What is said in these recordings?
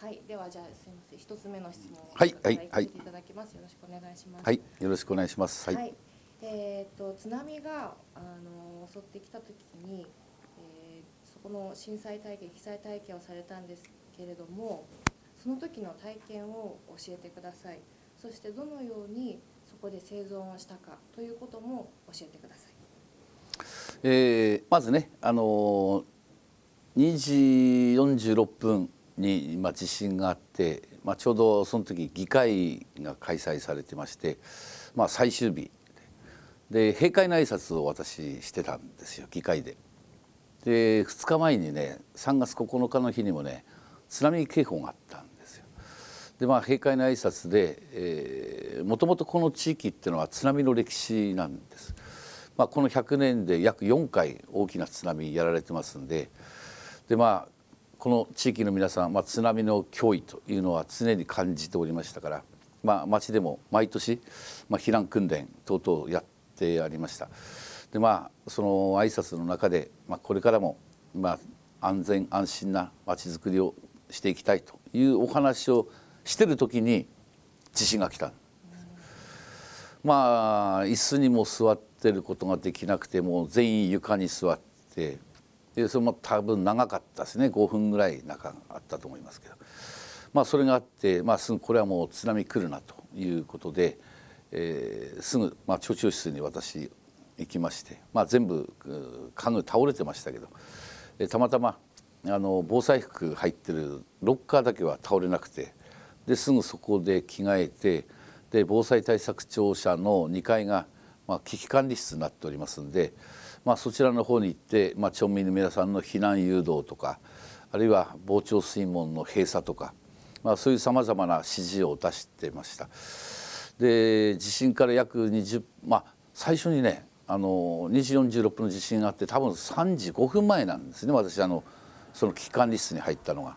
はい、ではじゃあすみません、一つ目の質問をはいはいはいいただきます。よろしくお願いします。はい、よろしくお願いします。はい。はいえっ、と津波があの襲ってきた時に、えーそこの震災体験、被災体験をされたんですけれども、その時の体験を教えてください。そしてどのようにそこで生存をしたかということも教えてください。えーまずね、あのー2時46分に、まあ、地震があって、まあ、ちょうどその時議会が開催されてまして、まあ、最終日で閉会の挨拶を私してたんですよ議会で。で2日前にね3月9日の日にもね津波警報があったんですよ。でまあ閉会の挨拶で、えー、もともとこの地域っていうのは津波の歴史なんです。まあ、この100年で約4回大きな津波やられてますんででまあこの地域の皆さん、まあ、津波の脅威というのは常に感じておりましたから、まあ、町でも毎年、まあ、避難訓練等々やってありました。でまあその挨拶の中で、まあ、これからも、まあ、安全安心な町づくりをしていきたいというお話をしてる時に地震が来たまあ椅子にも座ってることができなくてもう全員床に座ってでそれも多分長かったですね。5分ぐらい中あったと思いますけど。まあそれがあって、まあ、すぐこれはもう津波来るなということで、えーすぐ、まあ、町長室に私行きまして、まあ、全部家具倒れてましたけど、えーたまたまあの防災服入ってるロッカーだけは倒れなくてですぐそこで着替えてで防災対策庁舎の2階が、まあ、危機管理室になっておりますんで、まあ、そちらの方に行って、まあ、町民の皆さんの避難誘導とかあるいは防潮水門の閉鎖とか、まあ、そういうさまざまな指示を出してました。で地震から約20まあ最初にねあの2時46分の地震があって多分3時5分前なんですね私あのその危機管理室に入ったのが。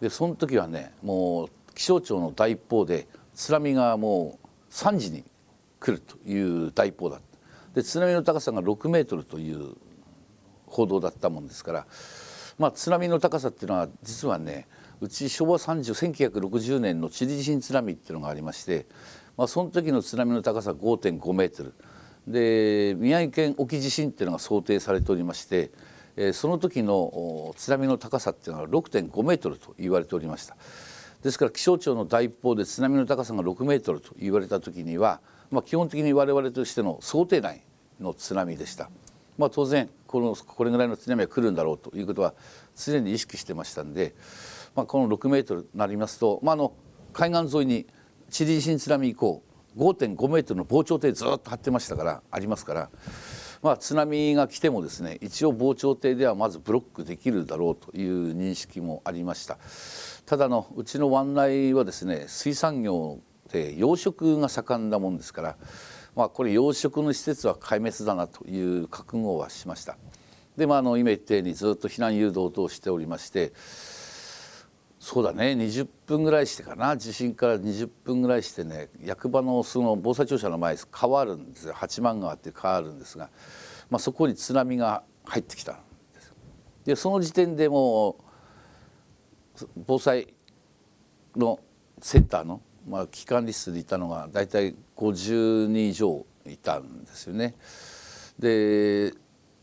でその時はねもう気象庁の大一報で津波がもう3時に来るという大一報だったで津波の高さが6メートルという報道だったもんですから、まあ、津波の高さっていうのは実はねうち昭和30 1960年のチリ地震津波っていうのがありまして、まあ、その時の津波の高さ5.5メートルで宮城県沖地震っていうのが想定されておりまして、えーその時の津波の高さっていうのは6.5メートルと言われておりました。ですから気象庁の第一報で津波の高さが6メートルと言われた時には、まあ、基本的に我々としての想定内の津波でした。まあ、当然このこれぐらいの津波が来るんだろうということは常に意識してましたんで、まあ、この6メートルになりますと、まあ、あの海岸沿いにチリ地震津波以降5.5メートルの防潮堤ずっと張ってましたからありますから、まあ、津波が来てもですね一応防潮堤ではまずブロックできるだろうという認識もありました。ただのうちの湾内はですね水産業で養殖が盛んなもんですから、まあ、これ養殖の施設は壊滅だなという覚悟はしました。でまあ、あの今言ったようにずっと避難誘導等しておりましてそうだね20分ぐらいしてかな。地震から20分ぐらいしてね役場のその防災庁舎の前川あるんですよ。八幡川っていう川あるんですが、まあ、そこに津波が入ってきたんですでその時点でもう防災のセンターの、まあ、危機管理室にいたのが大体50人以上いたんですよね。で、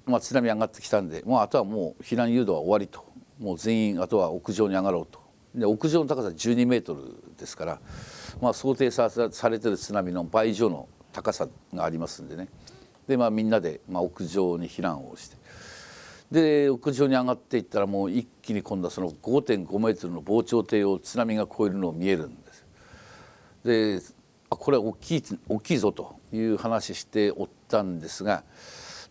まあ、津波上がってきたんでもうあとはもう避難誘導は終わりともう全員あとは屋上に上がろうとで屋上の高さ12メートルですから、まあ、想定されてる津波の倍以上の高さがありますんでねで、まあ、みんなで、まあ、屋上に避難をしてで屋上に上がっていったらもう一気に今度はその5.5メートルの防潮堤を津波が越えるのを見えるんで。でこれは大きい大きいぞという話しておったんですが、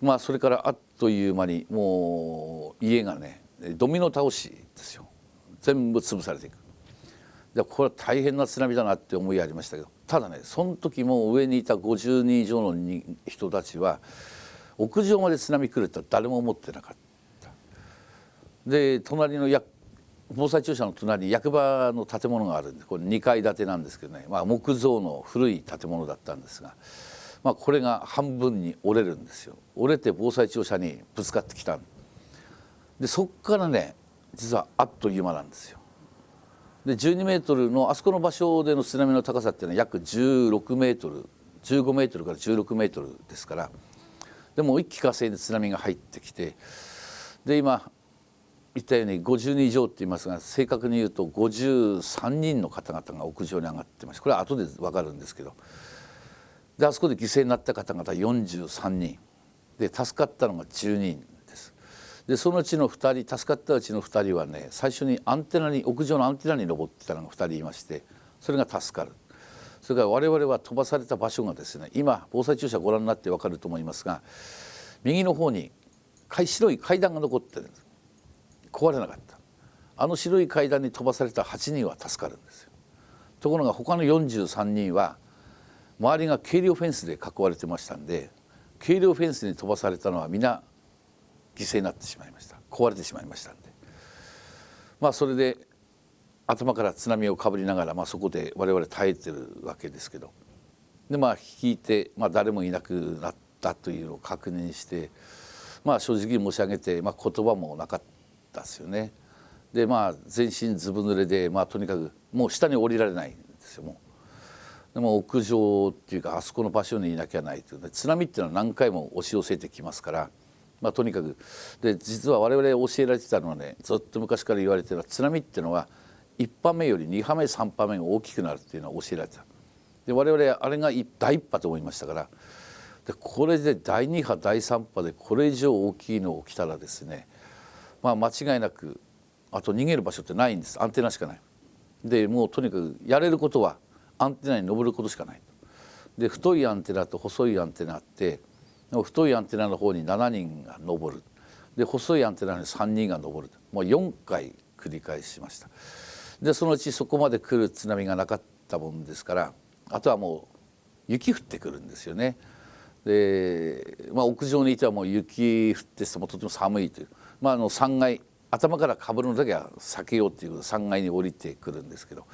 まあ、それからあっという間にもう家がねドミノ倒しですよ全部潰されていく。でこれは大変な津波だなって思いありましたけどただねその時も上にいた50人以上の人たちは屋上まで津波来るって誰も思ってなかった。で隣のや防災庁舎の隣に役場の建物があるんでこれ2階建てなんですけどね、まあ、木造の古い建物だったんですが、まあ、これが半分に折れるんですよ。折れて防災庁舎にぶつかってきたでそこからね実はあっという間なんですよ。で12メートルのあそこの場所での津波の高さっていうのは約16メートル15メートルから16メートルですからでも一気火星で津波が入ってきてで今言ったように50人以上って言いますが正確に言うと53人の方々が屋上に上がってましたこれは後で分かるんですけど。であそこで犠牲になった方々43人。で助かったのが10人です。でそのうちの2人助かったうちの2人はね最初にアンテナに屋上のアンテナに登ってたのが2人いましてそれが助かる。それから我々は飛ばされた場所がですね今防災庁舎ご覧になって分かると思いますが右の方に白い階段が残ってるんです。壊れなかった。あの白い階段に飛ばされた8人は助かるんですよ。ところが他の43人は周りが軽量フェンスで囲われてましたんで軽量フェンスに飛ばされたのは皆犠牲になってしまいました。壊れてしまいましたんで。まあそれで頭から津波をかぶりながら、まあ、そこで我々耐えてるわけですけど。でまあ引いて、まあ、誰もいなくなったというのを確認してまあ正直申し上げて、まあ、言葉もなかったですよね。でまあ全身ずぶ濡れで、まあ、とにかくもう下に降りられないんですよもう。でも屋上っていうかあそこの場所にいなきゃないというね、津波っていうのは何回も押し寄せてきますから、まあ、とにかくで実は我々教えられてたのはねずっと昔から言われてるのは津波っていうのは1波目より2波目3波目が大きくなるっていうのは教えられてたで我々あれが第1波と思いましたからでこれで第2波第3波でこれ以上大きいの起きたらですね、まあ、間違いなくあと逃げる場所ってないんですアンテナしかない。でもうとにかくやれることはアンテナに登ることしかないで太いアンテナと細いアンテナって太いアンテナの方に7人が登るで細いアンテナに3人が登るもう4回繰り返しました。でそのうちそこまで来る津波がなかったもんですからあとはもう雪降ってくるんですよね。で、まあ、屋上にいてはもう雪降ってもとても寒いという、まあ、あの3階頭からかぶるのだけは避けようっていうことで3階に降りてくるんですけど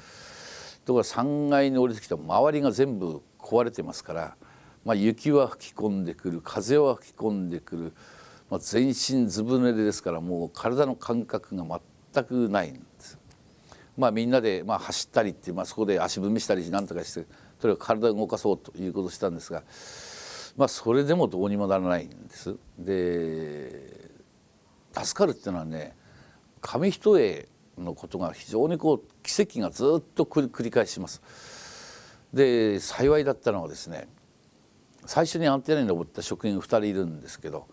ところが3階に降りてきた周りが全部壊れてますから、まあ、雪は吹き込んでくる風は吹き込んでくる、まあ、全身ずぶ濡れですからもう体の感覚が全くないんです。まあ、みんなでまあ走ったりって、まあ、そこで足踏みしたりなんとかしてとにかく体を動かそうということをしたんですが、まあ、それでもどうにもならないんです。で助かるっていうのはね紙一重のことが非常にこう奇跡がずっと繰り返します。で幸いだったのはですね最初にアンテナに登った職員2人いるんですけど、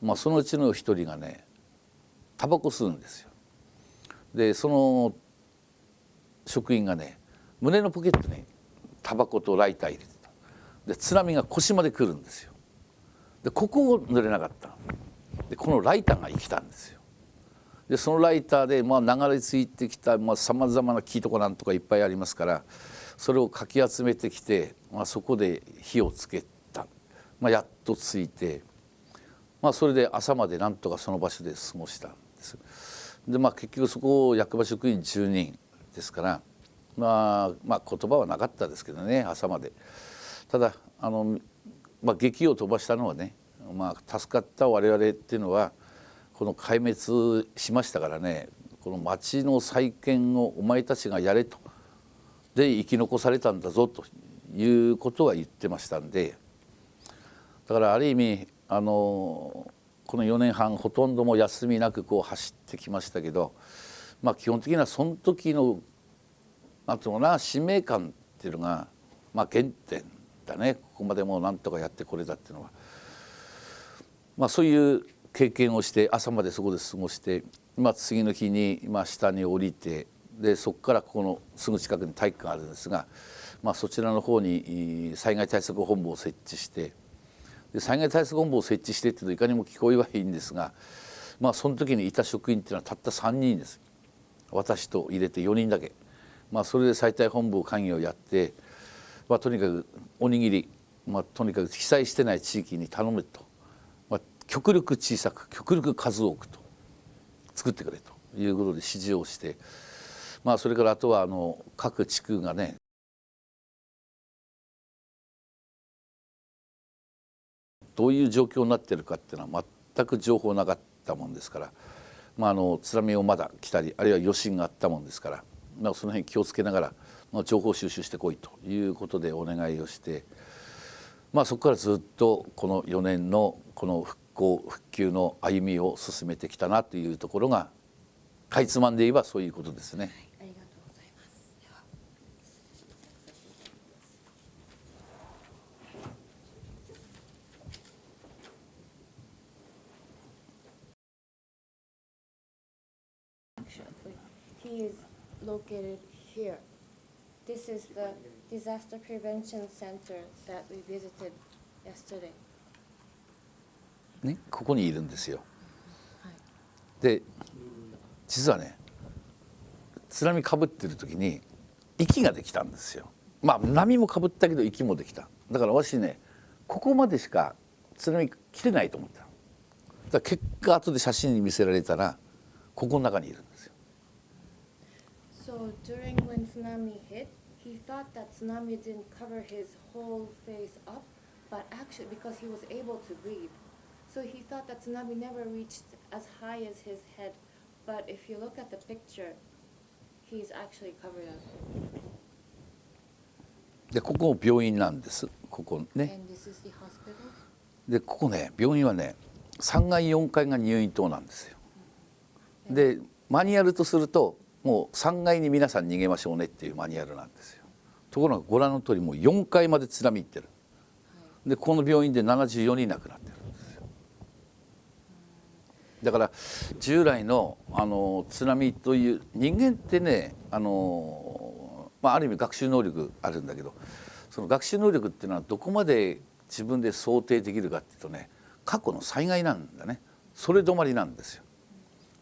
まあ、そのうちの1人がねタバコ吸うんですよ。でその職員がね胸のポケットにタバコとライター入れてたで津波が腰まで来るんですよでここを濡れなかったでこのライターが生きたんですよでそのライターでまあ流れ着いてきたさまざ、まな木とかなんとかいっぱいありますからそれをかき集めてきて、まあ、そこで火をつけた、まあ、やっとついて、まあ、それで朝までなんとかその場所で過ごしたんです。でまあ結局そこを役場職員10人ですから、まあ、まあ言葉はなかったですけどね朝まで。ただあの、まあ、劇を飛ばしたのはね、まあ、助かった我々っていうのはこの壊滅しましたからねこの町の再建をお前たちがやれと。で生き残されたんだぞということは言ってましたんでだからある意味あのこの4年半ほとんども休みなくこう走ってきましたけど、まあ、基本的にはその時のなんていうのかな使命感っていうのが、まあ、原点だね。ここまでもうなんとかやってこれたっていうのは、まあ、そういう経験をして朝までそこで過ごして、まあ、次の日に、まあ、下に降りてでそこからここのすぐ近くに体育館があるんですが、まあ、そちらの方に災害対策本部を設置してで災害対策本部を設置してっていうといかにも聞こえはいいんですが、まあ、その時にいた職員っていうのはたった3人です。私と入れて4人だけ、まあ、それで災害本部会議をやって、まあ、とにかくおにぎり、まあ、とにかく被災してない地域に頼むと。極力小さく極力数多くと作ってくれということで指示をして、まあ、それからあとはあの各地区がねどういう状況になってるかっていうのは全く情報なかったもんですから、まあ、あの津波をまだ来たりあるいは余震があったもんですから、まあ、その辺気をつけながら、まあ、情報収集してこいということでお願いをして、まあ、そこからずっとこの4年のこの復興復旧の歩みを進めてきたなというところがかいつまんで言えばそういうことですね。ありがとうござい。He is located here. This is the disaster prevention center that we visited yesterday. ね、ここにいるんですよ。はい。で実はね津波かぶってる時に息ができたんですよ。まあ波もかぶったけど息もできた。だから私ねここまでしか津波来てないと思った。だ結果後で写真に見せられたらここの中にいるんですよ。So during when tsunami hit, he thought that tsunami didn't cover his whole face up, but actually because he was able to breathe. でここも病院なんです。ここね。でここね病院はね3階4階が入院棟なんですよ。でマニュアルとするともう3階に皆さん逃げましょうねっていうマニュアルなんですよ。ところがご覧の通りもう4階まで津波行ってる。でこの病院で74人亡くなってる。だから従来のあの津波という人間ってねあの、まあ、ある意味学習能力あるんだけどその学習能力っていうのはどこまで自分で想定できるかっていうとね過去の災害なんだねそれ止まりなんですよ。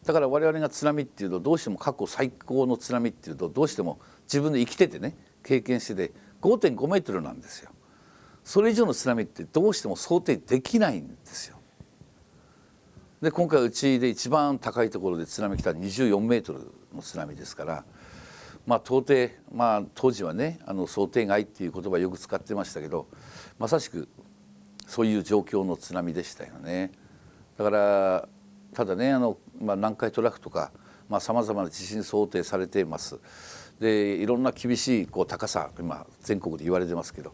だから我々が津波っていうとどうしても過去最高の津波っていうとどうしても自分で生きててね経験してて5.5メートルなんですよ。それ以上の津波ってどうしても想定できないんですよ。で今回うちで一番高いところで津波来た24メートルの津波ですからまあ到底まあ当時はねあの想定外っていう言葉よく使ってましたけどまさしくそういう状況の津波でしたよね。だからただねあの、まあ、南海トラフとかさまざ、まな地震想定されています。でいろんな厳しいこう高さ今全国で言われてますけど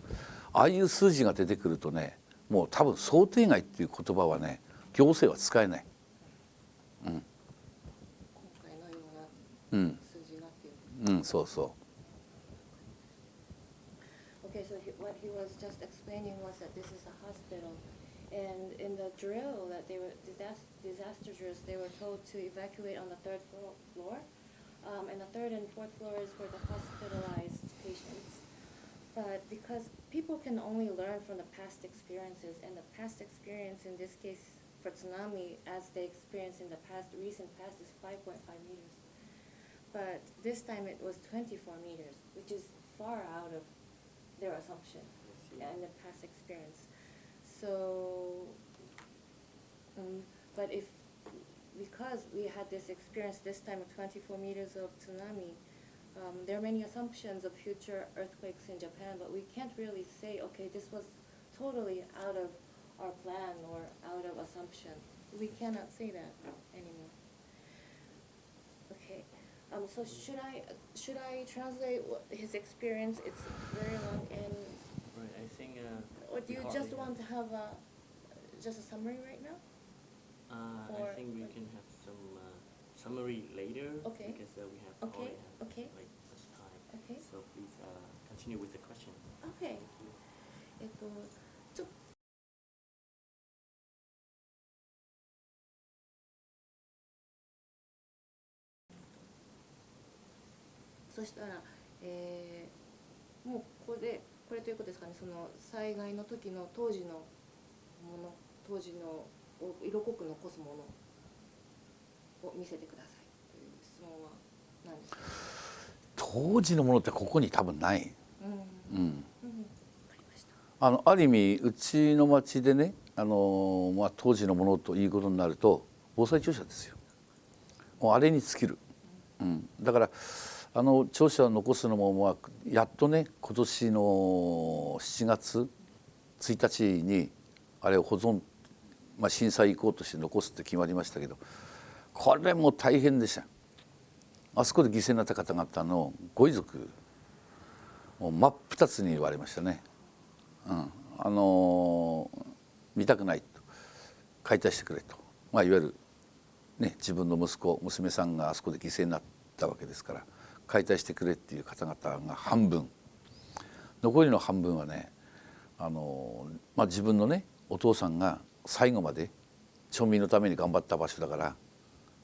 ああいう数字が出てくるとねもう多分想定外っていう言葉はね行政は使えない。今回のようう、なん数字がっていう。うん、そうそ Okay, so he, what he was just explaining was that this is a hospital, and in the drill that they were disaster, disaster drills, they were told to evacuate on the third floor, floor, um, and the third and fourth floor is for the hospitalized patients. But because people can only learn from the past experiences, and the past experience in this case for tsunami, as they experienced in the past, recent past, is 5.5 meters. But this time it was 24 meters, which is far out of their assumption and the past experience. So, um, but if, because we had this experience this time of 24 meters of tsunami, um, there are many assumptions of future earthquakes in Japan, but we can't really say, okay, this was totally out of our plan or out of assumption. We cannot say that anymore. Okay, um, so should I, should I translate what his experience? It's very long and, Right, I think, uh. or do you just want to have- have a, just a summary right now? Uh, or- I think we can have some, uh, summary later. Okay. Because, uh, we have Okay, have, okay. like, much time. Okay. So please, uh, continue with the question. Okay. Thank you. そしたら、えーもうここでこれということですかね。その災害の時の当時のもの当時のを色濃く残すものを見せてくださいという質問は何ですか、当時のものってここに多分ない。うん。うん、あのある意味うちの町でねあの、まあ、当時のものということになると防災庁舎ですよ。もうあれに尽きる、うん、だからあの庁舎を残すのも、まあ、やっとね今年の7月1日にあれを保存、まあ、震災遺構として残すって決まりましたけどこれも大変でした。あそこで犠牲になった方々のご遺族もう真っ二つに言われましたね。うん、あのー見たくないと。解体してくれと、まあ、いわゆる、ね、自分の息子娘さんがあそこで犠牲になったわけですから。解体してくれっていう方々が半分残りの半分はねあの、まあ、自分のねお父さんが最後まで町民のために頑張った場所だから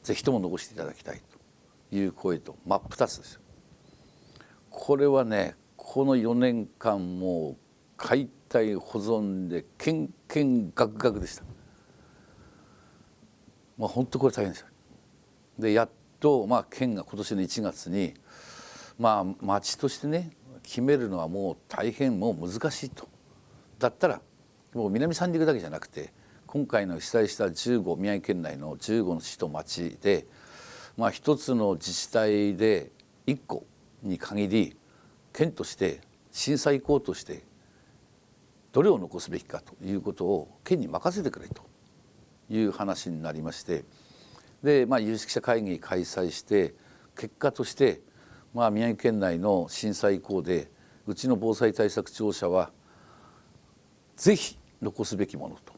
ぜひとも残していただきたいという声と真っ二つですよ。これはねこの4年間もう解体保存でけんけんがくがくでした。まあ本当これ大変ですよ。でやっとまあ県が今年の1月にまあ町としてね決めるのはもう大変もう難しいと。だったらもう南三陸だけじゃなくて今回の被災した15宮城県内の15の市と町でまあ一つの自治体で1個に限り県として震災遺構としてどれを残すべきかということを県に任せてくれという話になりましてで、まあ、有識者会議開催して結果として、まあ、宮城県内の震災遺構でうちの防災対策庁舎はぜひ残すべきものと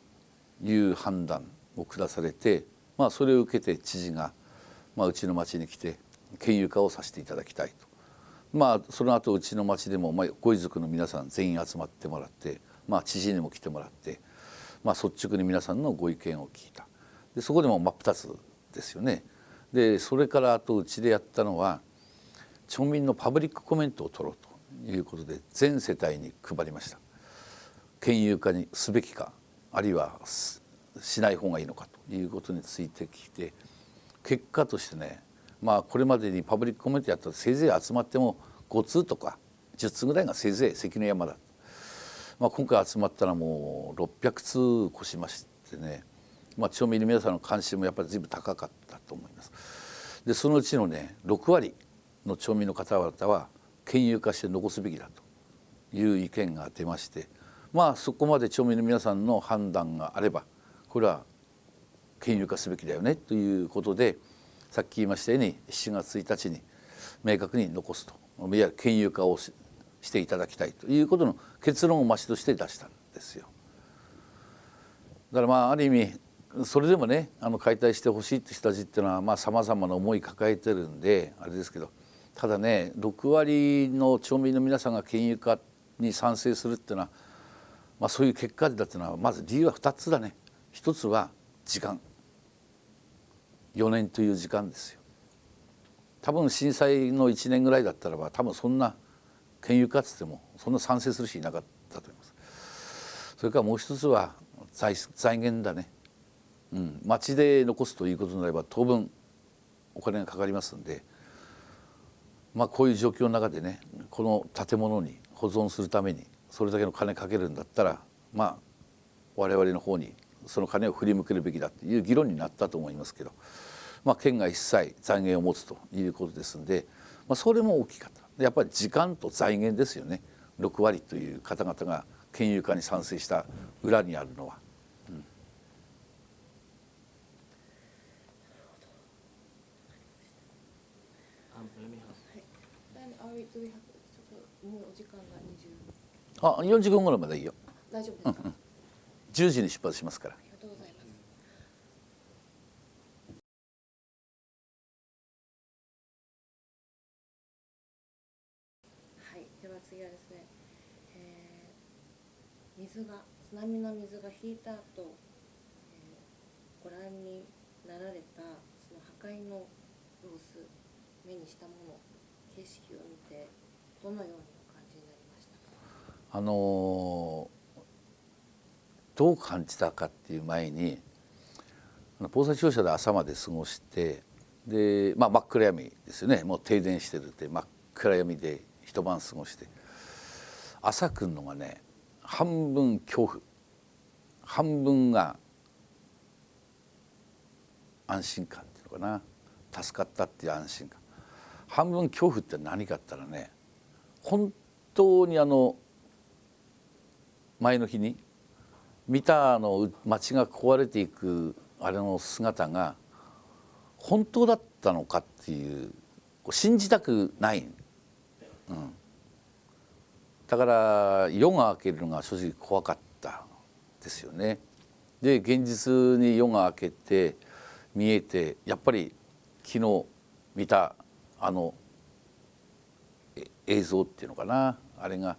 いう判断を下されて、まあ、それを受けて知事が、まあ、うちの町に来て県有化をさせていただきたいと。まあ、その後うちの町でも、まあ、ご遺族の皆さん全員集まってもらって、まあ、知事にも来てもらって、まあ、率直に皆さんのご意見を聞いたでそこでも真っ二つですよねでそれからあとうちでやったのは町民のパブリックコメントを取ろうということで全世帯に配りました県有化にすべきかあるいはしない方がいいのかということについて聞いて結果としてねまあこれまでにパブリックコメントやったらせいぜい集まっても5通とか10通ぐらいがせいぜい関の山だ、まあ、今回集まったらもう600通越しましてね、まあ、町民の皆さんの関心もやっぱり随分高かったと思います。でそのうちのね6割の町民の方々は県有化して残すべきだという意見が出ましてまあそこまで町民の皆さんの判断があればこれは県有化すべきだよねということでさっき言いましたように7月1日に明確に残すといわゆる県有化をししていただきたいということの結論を町として出したんですよ。だからまあある意味それでもねあの解体してほしいって人たちっていうのはまあさまざまな思い抱えてるんであれですけどただね6割の町民の皆さんが県有化に賛成するっていうのは、まあ、そういう結果だっていうのはまず理由は2つだね。一つは時間。4年という時間ですよ。多分震災の1年ぐらいだったらば多分そんな県有化っつってもそんな賛成する人いなかったと思います。それからもう一つは財財源だね、うん、町で残すということになれば当分お金がかかりますんでまあこういう状況の中でねこの建物に保存するためにそれだけの金かけるんだったらまあ我々の方にその金を振り向けるべきだという議論になったと思いますけど、まあ、県が一切財源を持つということですんで、まあ、それも大きかったやっぱり時間と財源ですよね6割という方々が県有化に賛成した裏にあるのは。うん Um, let me ask. はい。あ、we do we have ちょっともうお時間が20あ40分頃までいいよ大丈夫ですか？10時に出発しますからありがとうございます。はい、では次はですね、えー水が津波の水が引いた後、えーご覧になられたその破壊の様子、目にしたもの、景色を見てどのようにお感じになりましたか。あのどう感じたかっていう前にあの防災庁舎で朝まで過ごしてで、まあ、真っ暗闇ですよね。もう停電してるって真っ暗闇で一晩過ごして。朝来るのがね半分恐怖。半分が安心感っていうのかな。助かったっていう安心感。半分恐怖って何かって言ったらね本当にあの前の日に見たあの街が壊れていくあれの姿が本当だったのかっていう信じたくない、うん、だから夜が明けるのが正直怖かった。ですよね。で現実に夜が明けて見えてやっぱり昨日見たあの映像っていうのかな。あれが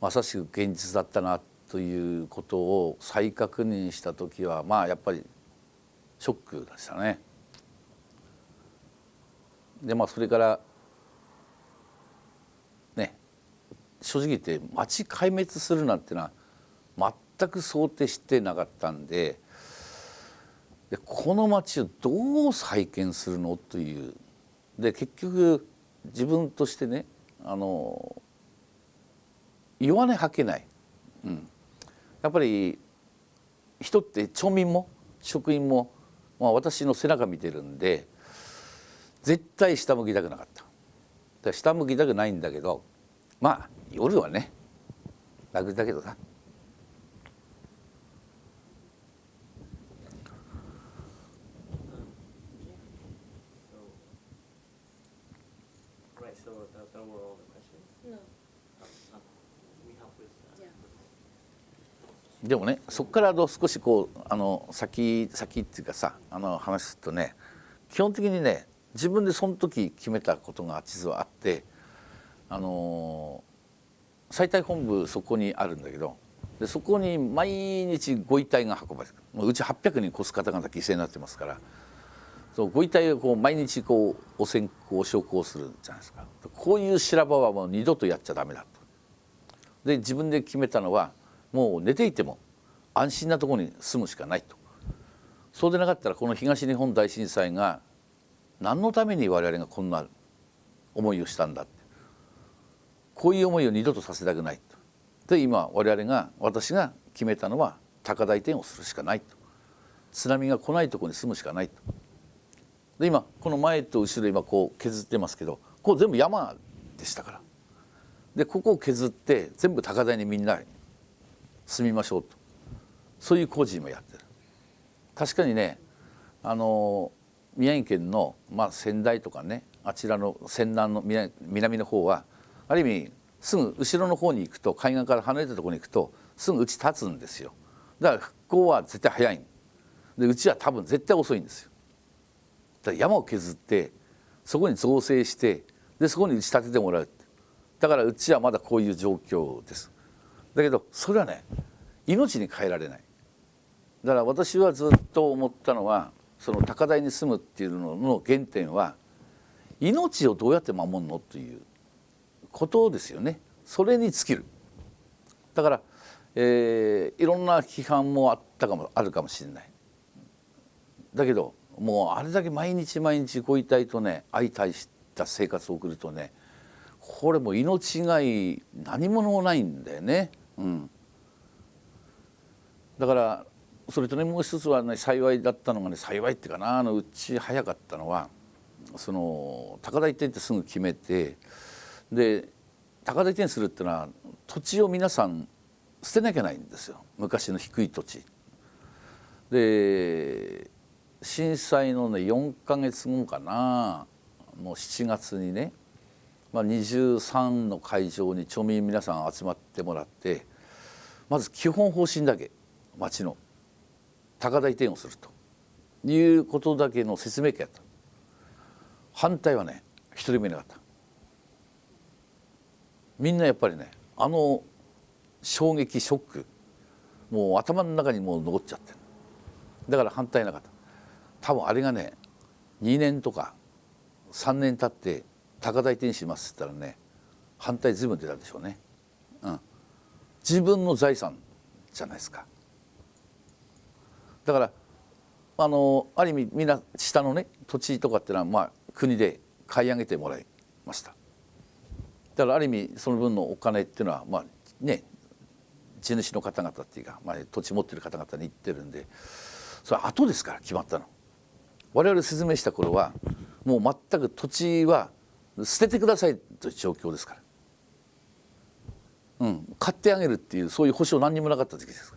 まさしく現実だったなということを再確認した時はまあやっぱりショックでしたね。でまあそれからね正直言って町壊滅するなんてのは全く想定してなかったんででこの町をどう再建するのというで結局自分としてねあの弱音吐けない、うん、やっぱり人って町民も職員も、まあ、私の背中見てるんで絶対下向きたくなかった。下向きたくないんだけどまあ夜はね楽だけどな。でもねそこからあの少しこうあの先先っていうかさあの話するとね基本的にね自分でその時決めたことが実はあってあの最大本部そこにあるんだけどでそこに毎日ご遺体が運ばれてくるもううち800人越す方々犠牲になってますからそうご遺体をこう毎日こうお線香お焼香するじゃないですかこういう修羅場はもう二度とやっちゃダメだと。で自分で決めたのはもう寝ていても安心なところに住むしかないと。そうでなかったらこの東日本大震災が何のために我々がこんな思いをしたんだって。こういう思いを二度とさせたくないと。で今我々が私が決めたのは高台転をするしかないと。津波が来ないとこに住むしかないと。で今この前と後ろ今こう削ってますけどこう全部山でしたから。でここを削って全部高台にみんな住みましょうと。そういう工事もやってる。確かにねあの宮城県の、まあ、仙台とかねあちらの仙南の南南の方はある意味すぐ後ろの方に行くと海岸から離れたところに行くとすぐうち立つんですよ。だから復興は絶対早い。でうちは多分絶対遅いんですよ。だから山を削ってそこに造成してでそこに打ち立ててもらうだからうちはまだこういう状況です。だけどそれはね命に変えられない。だから私はずっと思ったのはその高台に住むっていうのの原点は命をどうやって守るのということですよね。それに尽きる。だから、えーいろんな批判もあったかもあるかもしれない。だけどもうあれだけ毎日毎日ご遺体とね相対した生活を送るとねこれも命がい何もないんだよね。うん、だからそれとねもう一つはね幸いだったのがね幸いっていうかなあのうち早かったのはその高台移転ってすぐ決めてで高台移転するっていうのは土地を皆さん捨てなきゃないんですよ昔の低い土地。で震災のね4か月後かなもう7月にね、まあ、23の会場に町民皆さん集まってもらってまず基本方針だけ町の高台移転をするということだけの説明会やった。反対はね一人もいなかった。みんなやっぱりねあの衝撃ショックもう頭の中にもう残っちゃって。るだから反対なかった。多分あれがね2年とか3年経って高台転しますって言ったらね反対随分出たでしょうね、うん、自分の財産じゃないですか。だからあのある意味みんな下のね土地とかっていうのはまあ国で買い上げてもらいました。だからある意味その分のお金っていうのはまあね地主の方々っていうか、まあ、土地持ってる方々に言ってるんでそれは後ですから決まったの。我々説明した頃はもう全く土地は捨ててくださいという状況ですから、うん、買ってあげるっていうそういう保証何にもなかった時期です。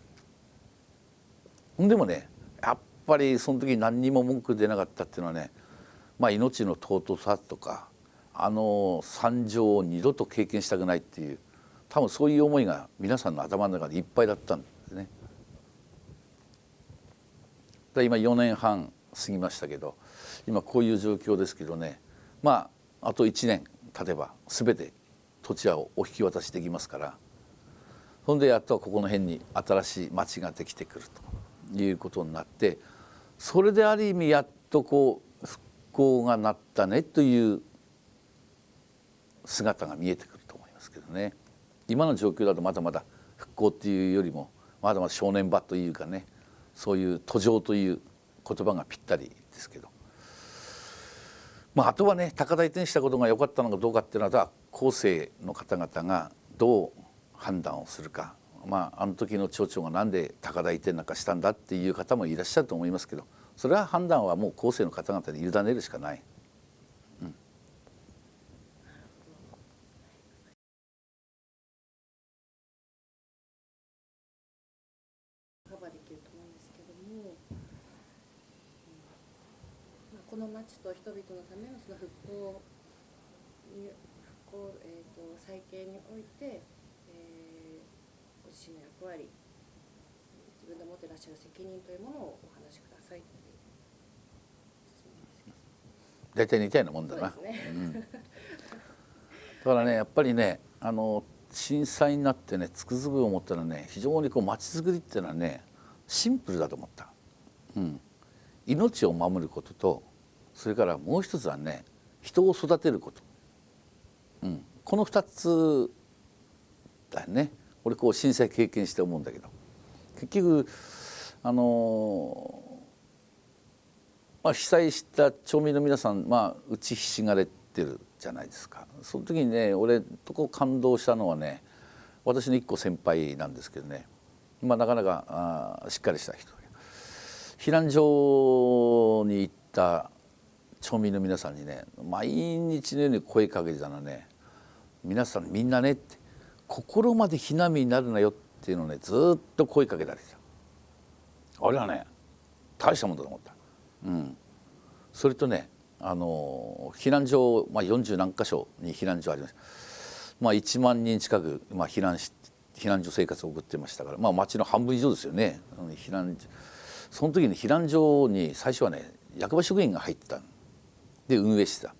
でもねやっぱりその時何にも文句出なかったっていうのはねまあ命の尊さとかあの惨状を二度と経験したくないっていう多分そういう思いが皆さんの頭の中でいっぱいだったんですね。今4年半過ぎましたけど今こういう状況ですけどね。まああと1年経てば全て土地屋をお引き渡しできますからそんでやっとここの辺に新しい町ができてくるということになってそれである意味やっとこう復興がなったねという姿が見えてくると思いますけどね。今の状況だとまだまだ復興っていうよりもまだまだ正念場というかねそういう途上という言葉がぴったりですけど、まあ、あとはね高台転したことが良かったのかどうかっていうのは後世の方々がどう判断をするか、まあ、あの時の町長が何で高台移転なんかしたんだっていう方もいらっしゃると思いますけどそれは判断はもう後世の方々に委ねるしかない。カバーできると思うんですけども、うんまあ、この町と人々のためのその復興に復興、えー、と再建において、えー、ご自身の役割自分で持ってらっしゃる責任というものをお話しください大体似たようなもんだな。だからねやっぱりねあの震災になってねつくづく思ったらね非常にこう街づくりっていうのはねシンプルだと思った、うん、命を守ることとそれからもう一つはね人を育てること、うん、この2つだよね。俺こう震災経験して思うんだけど。結局あのまあ、被災した町民の皆さん、まあ、打ちひしがれてるじゃないですか。その時にね俺とこ感動したのはね私の一個先輩なんですけどね、まあ、なかなかあしっかりした人。避難所に行った町民の皆さんにね毎日のように声かけてたのね皆さんみんなねって心まで避難民になるなよっていうのをねずっと声かけたりした。あれはね大したもんだと思った。うん、それとねあの避難所、まあ、40何箇所に避難所あります、まあ、1万人近く、まあ、避難し避難所生活を送ってましたから、まあ、町の半分以上ですよね。避難その時に避難所に最初はね役場職員が入ってたで運営してた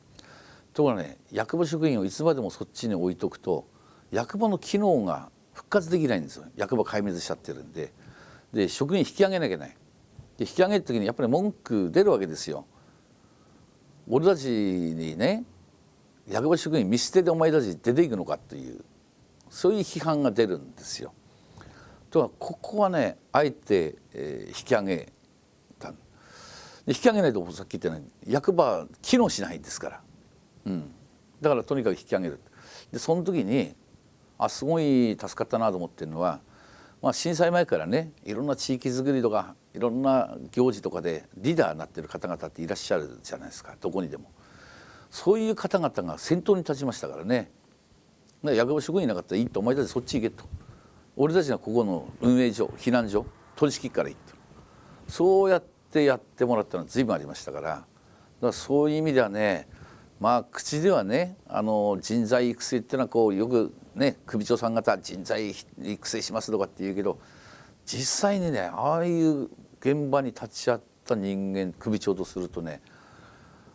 ところがね役場職員をいつまでもそっちに置いとくと役場の機能が復活できないんですよ役場壊滅しちゃってるんでで職員引き上げなきゃいけないで引き上げる時にやっぱり文句出るわけですよ。俺たちにね役場職員見捨てでお前たち出ていくのかというそういう批判が出るんですよ。とはここはねあえて、えー引き上げ引き上げないとさっき言ったように役場機能しないんですから、うん、だからとにかく引き上げる。でその時にあすごい助かったなと思ってるのは、まあ、震災前からねいろんな地域づくりとかいろんな行事とかでリーダーになってる方々っていらっしゃるじゃないですか。どこにでも。そういう方々が先頭に立ちましたからね。役場職員いなかったらいいとお前たちそっち行けと。俺たちがここの運営所避難所取り仕切るからいいと。そうやってやってもらったのは随分ありましたからだからそういう意味ではねまあ口ではねあの人材育成っていうのはこうよくね首長さん方人材育成しますとかって言うけど実際にねああいう現場に立ち会った人間首長とするとね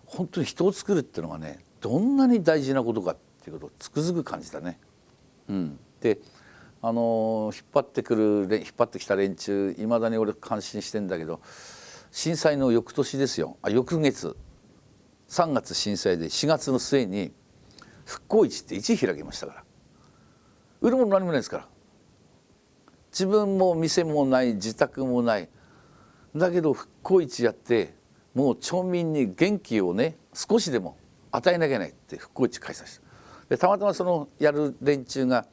本当に人を作るっていうのがねどんなに大事なことかっていうことをつくづく感じたね。うん、であの引っ張ってくる引っ張ってきた連中いまだに俺感心してんだけど震災の翌年ですよ。あ翌月。3月震災で4月の末に復興市って市開きましたから。売るもの何もないですから。自分も店もない自宅もない。だけど復興市やってもう町民に元気をね少しでも与えなきゃいけないって復興市開催した。でたまたまそのやる連中が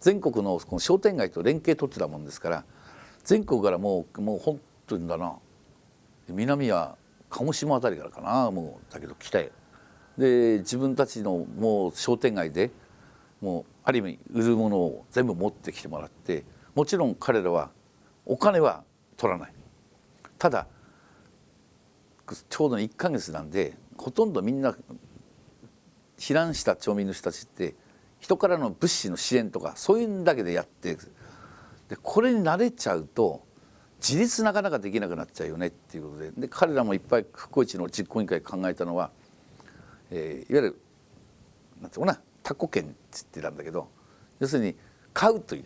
全国のこの商店街と連携取ってたもんですから全国からもうもう本当にだな。南は鹿児島辺りからかなもうだけど来て。で自分たちのもう商店街でもうある意味売るものを全部持ってきてもらってもちろん彼らはお金は取らない。ただちょうど1ヶ月なんでほとんどみんな避難した町民の人たちって人からの物資の支援とかそういうんだけでやってでこれに慣れちゃうと自立なかなかできなくなっちゃうよねっていうことで。で彼らもいっぱい復興市の実行委員会考えたのは、えーいわゆるなんていうのかなタコ券って言ってたんだけど要するに買うという。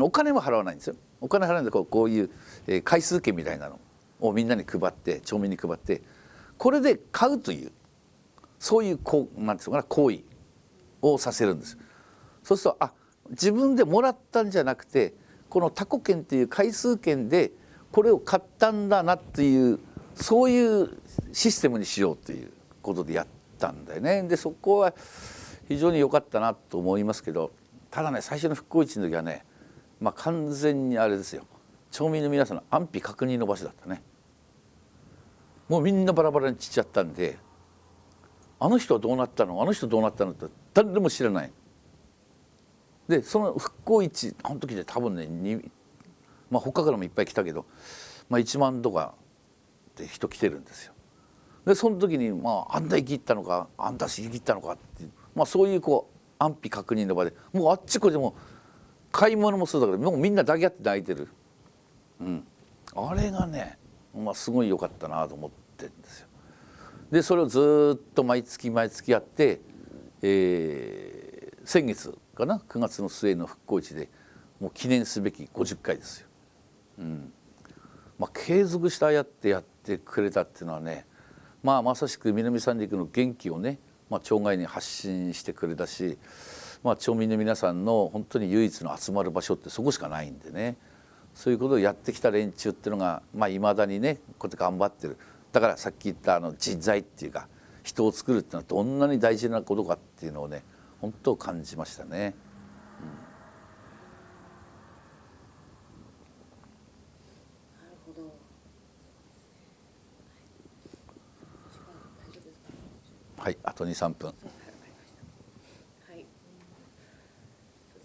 お金は払わないんですよ。お金払わないんでこうこういう、えー回数券みたいなのをみんなに配って町民に配ってこれで買うというそういうこうなんていうのかな行為をさせるんです。そうするとあ自分でもらったんじゃなくてこのタコ券っていう回数券でこれを買ったんだなっていうそういうシステムにしようということでやったんだよね。でそこは非常に良かったなと思いますけどただね最初の復興市の時はねまあ完全にあれですよ。町民の皆さんの安否確認の場所だったね。もうみんなバラバラに散っちゃったんであの人はどうなったの？あの人どうなったのって誰でも知らない。でその復興市あの時で多分ねまあ他からもいっぱい来たけど、まあ、1万とかで人来てるんですよ。でその時に、まあ、あんた生きったのかあんた生きったのかって、まあ、そういうこう安否確認の場でもうあっちこっちも買い物もそうだけどもうみんな抱き合って泣いてる、うん、あれがね、まあ、すごい良かったなと思ってるんですよ。でそれをずっと毎月毎月やって、えー先月かな？9月の末の復興市でもう記念すべき50回ですよ。うん。まあ、継続してああやってやってくれたっていうのはね、まあ、まさしく南三陸の元気をね、まあ、町外に発信してくれたし、まあ、町民の皆さんの本当に唯一の集まる場所ってそこしかないんでね。そういうことをやってきた連中っていうのがいまあ、未だにねこうやって頑張ってる。だからさっき言ったあの人材っていうか人を作るっていうのはどんなに大事なことかっていうのをね本当感じましたね。なるほど。時間大丈夫ですか。はい、あと2、3分。はい。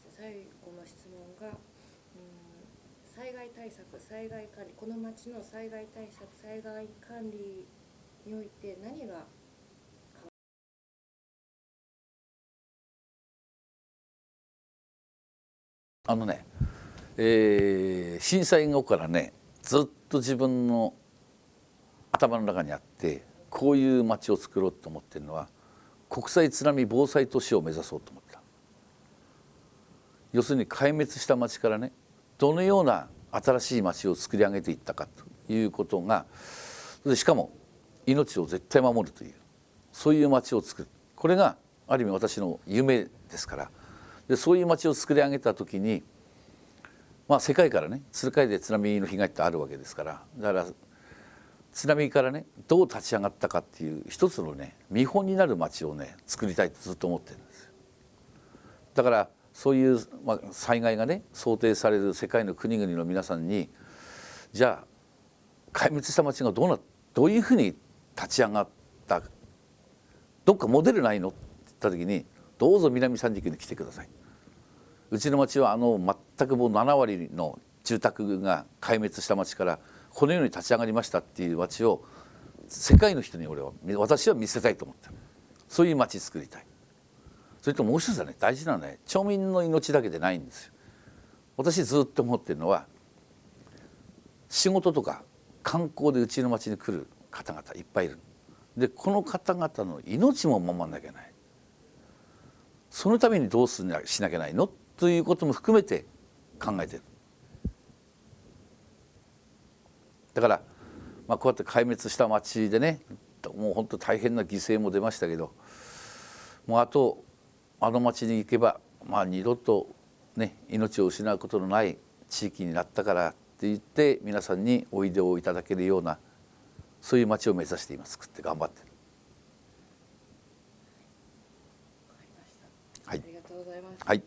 最後の質問が、うん、災害対策、災害管理、この町の災害対策、災害管理において何があのね、えー震災後からねずっと自分の頭の中にあってこういう街を作ろうと思ってるのは国際津波防災都市を目指そうと思った。要するに壊滅した町からねどのような新しい町を作り上げていったかということがしかも命を絶対守るというそういう町を作る。これがある意味私の夢ですからでそういう町を作り上げた時にまあ世界からね世界で津波の被害ってあるわけですからだから津波からねどう立ち上がったかっていう一つのね見本になる町をね作りたいとずっと思ってるんですだからそういう、まあ、災害がね想定される世界の国々の皆さんにじゃあ壊滅した町がどうなどういうふうに立ち上がったどっかモデルないのって言った時にどうぞ南三陸に来てください。うちの町はあの全くもう7割の住宅が壊滅した町からこのように立ち上がりましたっていう町を世界の人に俺は私は見せたいと思ってるそういう町作りたい。それともう一つはね大事なのはね町民の命だけでないんですよ。私ずっと思ってるのは仕事とか観光でうちの町に来る方々いっぱいいる。でこの方々の命も守らなきゃいけない。そのためにどうすなしなきゃないの？ということも含めて考えてる。だから、まあ、こうやって壊滅した町でねもう本当大変な犠牲も出ましたけどもうあとあの町に行けば、まあ、二度とね命を失うことのない地域になったからって言って皆さんにおいでをいただけるようなそういう町を目指して今作って頑張ってる。わかりました。はいありがとうございます。はい。